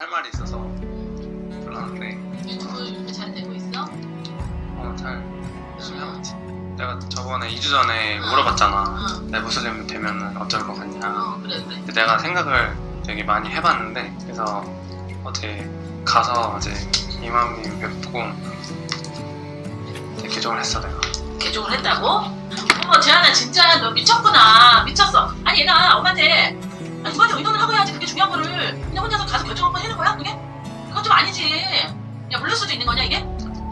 할 말이 있어서 불렀는데 유튜브 잘 되고 있어? 어잘 열심히 하고 있지 내가 저번에 2주 전에 물어봤잖아 응. 내 무슬림 되면 어쩔 것 같냐 어 그래 그래. 내가 생각을 되게 많이 해봤는데 그래서 어제 가서 이제 이맘님 뵙고 개종을 했어 내가 개종을 했다고? 어머 재한아 진짜 너 미쳤구나 미쳤어 아니 얘가 엄마한테 아, 누구한테 의논을 하고 해야지. 그게 중요한 거를 그냥 혼자서 가서 결정 한번 해는 거야 그게? 그건 좀 아니지. 야 물릴 수도 있는 거냐 이게?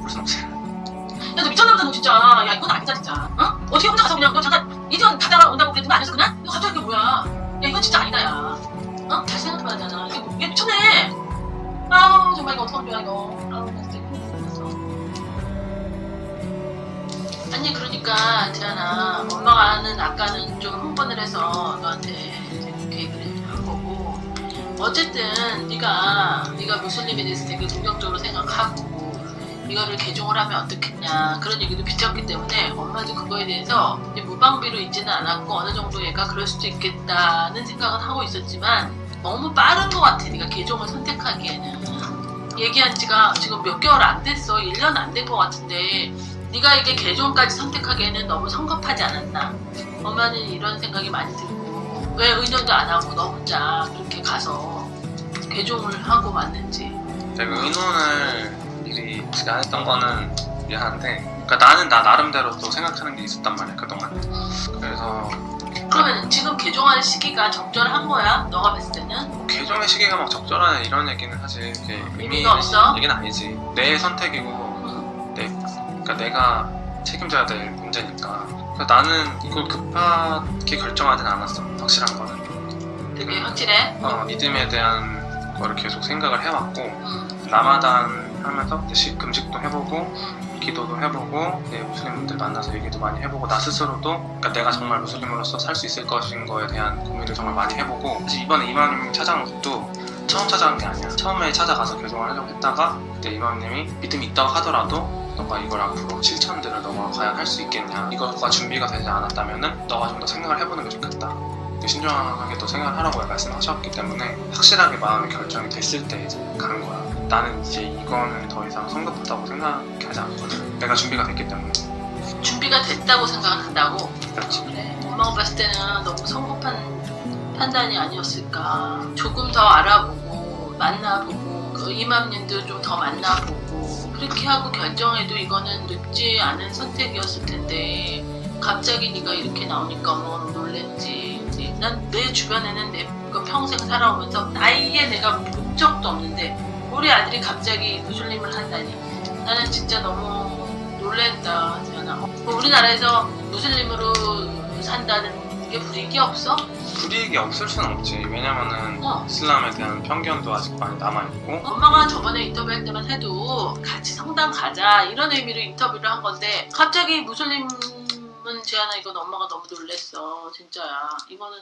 볼순 없지. 야 너 미쳤나 보다 너 진짜. 야 이건 아니다 진짜. 어? 어떻게 혼자 가서 그냥 너 잠깐 이전 갔다가 온다고 그랬던 거 아니었어 그냥? 너 갑자기 이게 뭐야? 야 이건 진짜 아니다 야. 어? 잘 생각해봐야 되잖아. 이게, 이게 미쳤네. 아우 정말 이거 어떡하면 좋아 이거. 아우 나 진짜 아니 그러니까 재현아 엄마가는 아까는 좀 흥분을 해서 너 어쨌든 네가 네가 무슬림에 대해서 되게 긍정적으로 생각하고 이거를 개종을 하면 어떻겠냐 그런 얘기도 비쳤기 때문에 엄마도 그거에 대해서 무방비로 있지는 않았고 어느 정도 얘가 그럴 수도 있겠다는 생각은 하고 있었지만 너무 빠른 것 같아 네가 개종을 선택하기에는. 얘기한 지가 지금 몇 개월 안 됐어. 1년 안 된 것 같은데 네가 이게 개종까지 선택하기에는 너무 성급하지 않았나? 엄마는 이런 생각이 많이 들고 왜 의논도 안 하고 너 혼자 그렇게 가서 개종을 하고 왔는지 내가 의논을 미리 안 했던 거는 미안한데 그러니까 나는 나 나름대로 또 생각하는 게 있었단 말이야 그동안 그래서 그러면 지금 개종할 시기가 적절한 거야? 너가 봤을 때는? 뭐 개종의 시기가 막 적절하냐 이런 얘기는 사실 이렇게 의미 의미가 없어? 얘기는 아니지 내 선택이고 응. 내 그러니까 내가 책임져야 될 문제니까 그러니까 나는 이걸 급하게 결정하진 않았어 확실한 거는 되게 확실해? 어, 믿음에 대한 거를 계속 생각을 해왔고 응. 라마단 하면서 식 금식도 해보고 응. 기도도 해보고 내 무슬림분들 만나서 얘기도 많이 해보고 나 스스로도 그러니까 내가 정말 무슬림으로서 살 수 있을 것인 거에 대한 고민을 정말 많이 해보고 사실 이번에 이마님 찾아온 것도 처음 찾아온 게 아니야 처음에 찾아가서 개종을 하려고 했다가 그때 이마님이 믿음이 있다고 하더라도 너가 이걸 앞으로 실천들을 너가 과연 할 수 있겠냐. 이거가 준비가 되지 않았다면은 너가 좀 더 생각을 해보는 게 좋겠다. 신중하게 또 생각을 하라고 말씀하셨기 때문에 확실하게 마음의 결정이 됐을 때 이제 간 거야. 나는 이제 이거는 더 이상 성급하다고 생각하지 않거든. 내가 준비가 됐기 때문에. 준비가 됐다고 생각한다고? 그렇지. 그래. 엄마가 봤을 때는 너무 성급한 판단이 아니었을까. 조금 더 알아보고 만나보고 그 이맘님도 좀 더 만나보고 그렇게 하고 결정해도 이거는 늦지 않은 선택이었을 텐데 갑자기 네가 이렇게 나오니까 어머 놀랬지. 난 내 주변에는 내그 평생 살아오면서 아예 내가 본 적도 없는데 우리 아들이 갑자기 무슬림을 한다니 나는 진짜 너무 놀랬다 지연아 어, 우리나라에서 무슬림으로 산다는 게 불이익이 없어? 불이익이 없을 수는 없지. 왜냐면은 어. 이슬람에 대한 편견도 아직 많이 남아있고. 엄마가 저번에 인터뷰할 때만 해도 같이 성당 가자 이런 의미로 인터뷰를 한 건데 갑자기 무슬림은 지연아 이건 엄마가 너무 놀랬어. 진짜야. 이거는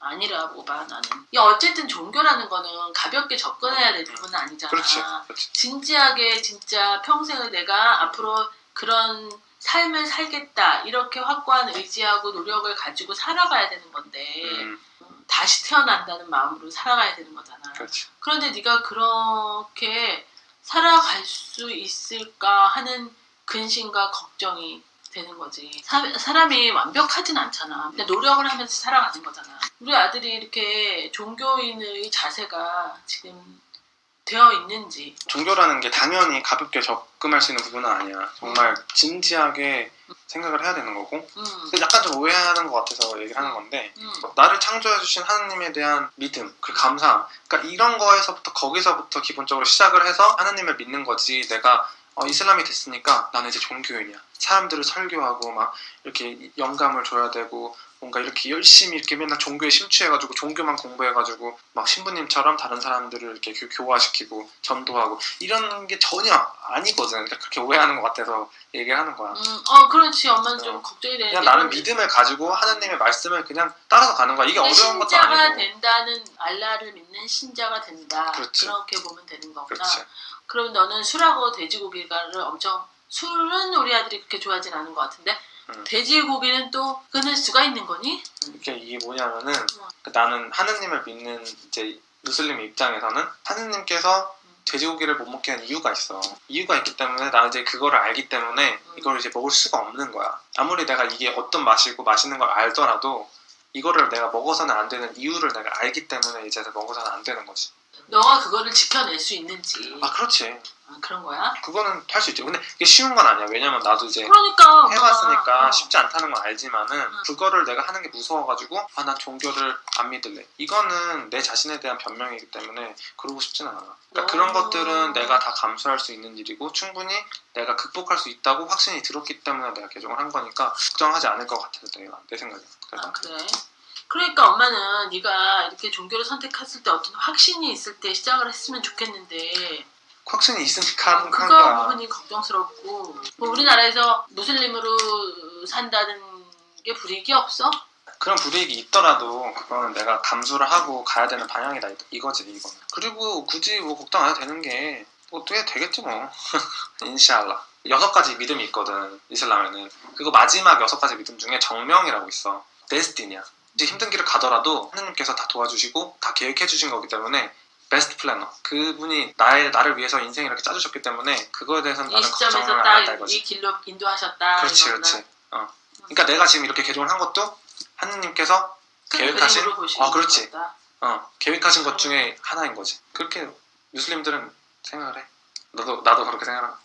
아니라고 봐 나는. 야 어쨌든 종교라는 거는 가볍게 접근해야 될 부분은 아니잖아. 그렇지 그렇지. 진지하게 진짜 평생을 내가 앞으로 그런 삶을 살겠다 이렇게 확고한 의지하고 노력을 가지고 살아가야 되는 건데 음, 다시 태어난다는 마음으로 살아가야 되는 거잖아. 그렇지 그런데 네가 그렇게 살아갈 수 있을까 하는 근심과 걱정이 되는 거지. 사, 사람이 완벽하진 않잖아. 근데 노력을 하면서 살아가는 거잖아. 우리 아들이 이렇게 종교인의 자세가 지금 되어 있는지 종교라는 게 당연히 가볍게 접근할 수 있는 부분은 아니야 정말 진지하게 생각을 해야 되는 거고 음, 약간 좀 오해하는 것 같아서 얘기를 하는 건데 음, 나를 창조해 주신 하나님에 대한 믿음, 그 감사함. 그러니까 이런 거에서부터 거기서부터 기본적으로 시작을 해서 하나님을 믿는 거지. 내가 어, 이슬람이 됐으니까 나는 이제 종교인이야. 사람들을 설교하고 막 이렇게 영감을 줘야 되고 뭔가 이렇게 열심히 이렇게 맨날 종교에 심취해가지고 종교만 공부해가지고 막 신부님처럼 다른 사람들을 이렇게 교- 교화시키고 전도하고 이런 게 전혀 아니거든. 그러니까 그렇게 오해하는 것 같아서 얘기를 하는 거야. 음, 어 그렇지 엄마는 좀 어. 걱정이 되는 그냥 게 나는 믿음을 가지고 하나님의 말씀을 그냥 따라서 가는 거야. 이게 어려운 것도 신자가 아니고. 된다는 알라를 믿는 신자가 된다. 그렇지. 그렇게 보면 되는 거구나. 그렇지. 그럼 너는 술하고 돼지고기를 엄청 술은 우리 아들이 그렇게 좋아하진 않은 것 같은데 음. 돼지고기는 또 끊을 수가 있는 거니? 이게 이게 뭐냐면은 어. 그 나는 하느님을 믿는 이제 무슬림 입장에서는 하느님께서 돼지고기를 못 먹게 한 이유가 있어. 이유가 있기 때문에 나 이제 그거를 알기 때문에 이걸 이제 먹을 수가 없는 거야. 아무리 내가 이게 어떤 맛이고 맛있는 걸 알더라도 이거를 내가 먹어서는 안 되는 이유를 내가 알기 때문에 이제 먹어서는 안 되는 거지. 너가 그거를 지켜낼 수 있는지 아 그렇지. 아, 그런 거야? 그거는 할 수 있지. 근데 이게 쉬운 건 아니야. 왜냐면 나도 이제 그러니까 해봤으니까 어. 쉽지 않다는 건 알지만은 그거를 내가 하는 게 무서워가지고 아 난 종교를 안 믿을래 이거는 내 자신에 대한 변명이기 때문에 그러고 싶진 않아 그러니까 어. 그런 것들은 내가 다 감수할 수 있는 일이고 충분히 내가 극복할 수 있다고 확신이 들었기 때문에 내가 개종을 한 거니까 걱정하지 않을 것 같아서 내가 내 생각에 그래서 아 그래? 그러니까 엄마는 네가 이렇게 종교를 선택했을 때 어떤 확신이 있을 때 시작을 했으면 좋겠는데. 확신이 있으니까 그거 거야. 부분이 걱정스럽고. 뭐 우리나라에서 무슬림으로 산다는 게 불이익이 없어? 그런 불이익이 있더라도 그거는 내가 감수를 하고 가야 되는 방향이다. 이- 이거지 이거는 그리고 굳이 뭐 걱정 안 해도 되는 게뭐 어떻게 되겠지 뭐. 인샬라. 여섯 가지 믿음이 있거든 이슬람에는. 그거 마지막 여섯 가지 믿음 중에 정명이라고 있어. 데스티니야 이제 힘든 길을 가더라도 하느님께서 다 도와주시고 다 계획해 주신 거기 때문에 베스트 플래너 그분이 나의 나를 위해서 인생 이렇게 짜주셨기 때문에 그거에 대해서는 이 나는 걱정을 안 한다 딱 이거지 이 길로 인도하셨다 그렇지 이거구나. 그렇지 어. 그러니까 내가 지금 이렇게 개종을 한 것도 하느님께서 큰 계획하신? 아, 그렇지. 어, 계획하신 것 중에 하나인 거지. 그렇게 무슬림들은 생각을 해. 너도 나도 그렇게 생각하고.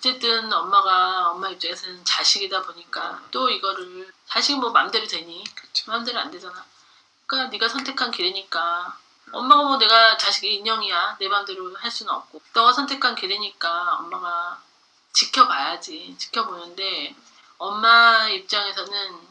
어쨌든 엄마가 엄마 입장에서는 자식이다 보니까 또 이거를 자식은 뭐 맘대로 되니? 그렇지. 마음대로 안 되잖아. 그러니까 네가 선택한 길이니까. 엄마가 뭐 내가 자식이 인형이야. 내 맘대로 할 수는 없고. 너가 선택한 길이니까 엄마가 지켜봐야지. 지켜보는데 엄마 입장에서는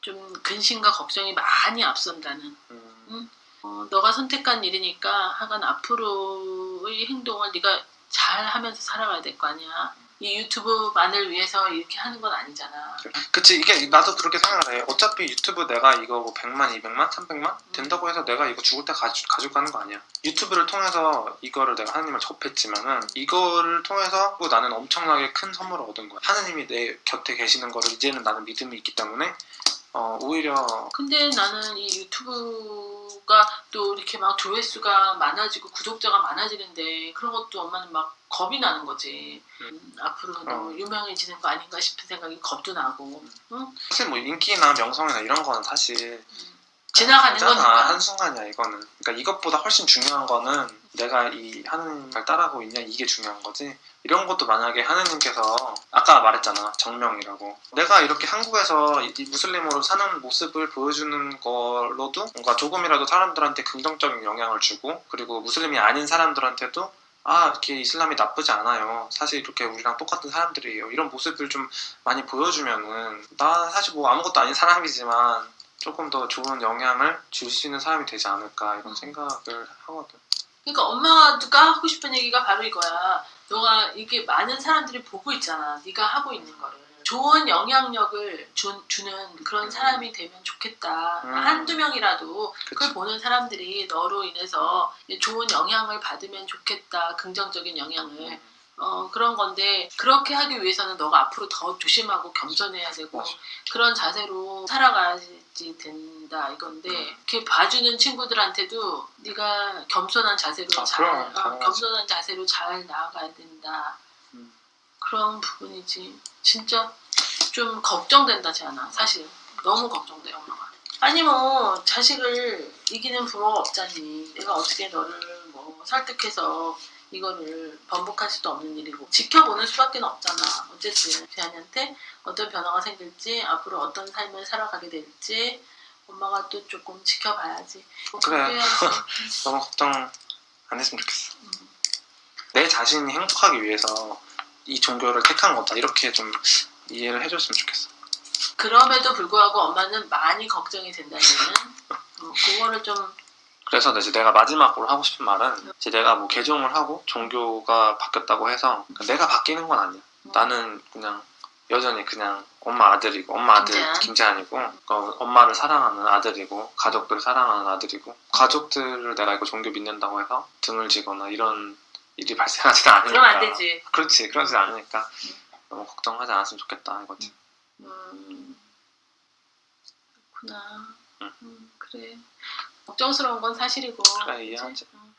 좀 근심과 걱정이 많이 앞선다는. 음, 어, 너가 선택한 일이니까 하간 앞으로의 행동을 네가 잘 하면서 살아가야 될 거 아니야 이 유튜브만을 위해서 이렇게 하는 건 아니잖아 그치 이게 나도 그렇게 생각을 해. 어차피 유튜브 내가 이거 뭐 100만, 200만, 300만 된다고 해서 내가 이거 죽을 때 가지, 가지고 가는 거 아니야. 유튜브를 통해서 이거를 내가 하느님을 접했지만은 이거를 통해서 또 나는 엄청나게 큰 선물을 얻은 거야. 하느님이 내 곁에 계시는 거를 이제는 나는 믿음이 있기 때문에 어, 오히려 근데 나는 이 유튜브가 또 이렇게 막 조회수가 많아지고 구독자가 많아지는데 그런 것도 엄마는 막 겁이 나는 거지. 음, 앞으로 너무 어. 유명해지는 거 아닌가 싶은 생각이 겁도 나고. 응? 사실 뭐 인기나 명성이나 이런 거는 사실 지나가는 잖아. 거니까. 한순간이야 이거는. 그러니까 이것보다 훨씬 중요한 거는 내가 이 하느님을 따라가고 있냐 이게 중요한 거지? 이런 것도 만약에 하느님께서 아까 말했잖아 정명이라고. 내가 이렇게 한국에서 이- 이 무슬림으로 사는 모습을 보여주는 걸로도 뭔가 조금이라도 사람들한테 긍정적인 영향을 주고 그리고 무슬림이 아닌 사람들한테도 아 이렇게 이슬람이 나쁘지 않아요. 사실 이렇게 우리랑 똑같은 사람들이에요. 이런 모습을 좀 많이 보여주면은 나 사실 뭐 아무것도 아닌 사람이지만 조금 더 좋은 영향을 줄 수 있는 사람이 되지 않을까 이런 생각을 하거든. 그러니까 엄마가 하고 싶은 얘기가 바로 이거야. 너가 이게 많은 사람들이 보고 있잖아. 네가 하고 있는 거를. 좋은 영향력을 주, 주는 그런 사람이 되면 좋겠다. 음. 한두 명이라도 그걸 그치. 보는 사람들이 너로 인해서 좋은 영향을 받으면 좋겠다. 긍정적인 영향을. 어, 그런 건데 그렇게 하기 위해서는 너가 앞으로 더 조심하고 겸손해야 되고. 그런 자세로 살아가야지 된다 이건데 음. 이렇게 봐주는 친구들한테도 네가 겸손한 자세로 아, 잘 그럼, 어. 겸손한 자세로 잘 나아가야 된다 음. 그런 부분이지 진짜 좀 걱정된다 지않아 사실 너무 걱정돼 엄마가 아니 뭐 자식을 이기는 부모가 없잖니 내가 어떻게 너를 뭐 설득해서 이거를 번복할 수도 없는 일이고 지켜보는 수밖에 없잖아 어쨌든 재한이한테 어떤 변화가 생길지 앞으로 어떤 삶을 살아가게 될지 엄마가 또 조금 지켜봐야지 뭐 그래. 너무 걱정 안 했으면 좋겠어. 음. 내 자신이 행복하기 위해서 이 종교를 택한 거다 이렇게 좀 이해를 해줬으면 좋겠어. 그럼에도 불구하고 엄마는 많이 걱정이 된다는 어, 그거를 좀 그래서 이제 내가 마지막으로 하고 싶은 말은 이제 내가 뭐 개종을 하고 종교가 바뀌었다고 해서 내가 바뀌는 건 아니야. 음, 나는 그냥 여전히 그냥 엄마 아들이고 엄마 아들 김재한. 김재한이고 어, 엄마를 사랑하는 아들이고 가족들을 사랑하는 아들이고 가족들을 내가 이거 종교 믿는다고 해서 등을 지거나 이런 일이 발생하지는 않으니까. 그럼 안 되지. 그렇지 그러지 않으니까. 너무 걱정하지 않았으면 좋겠다 이거지. 음, 그렇구나. 응. 음, 그래 걱정스러운 건 사실이고 그래 이해하지 그치? 응.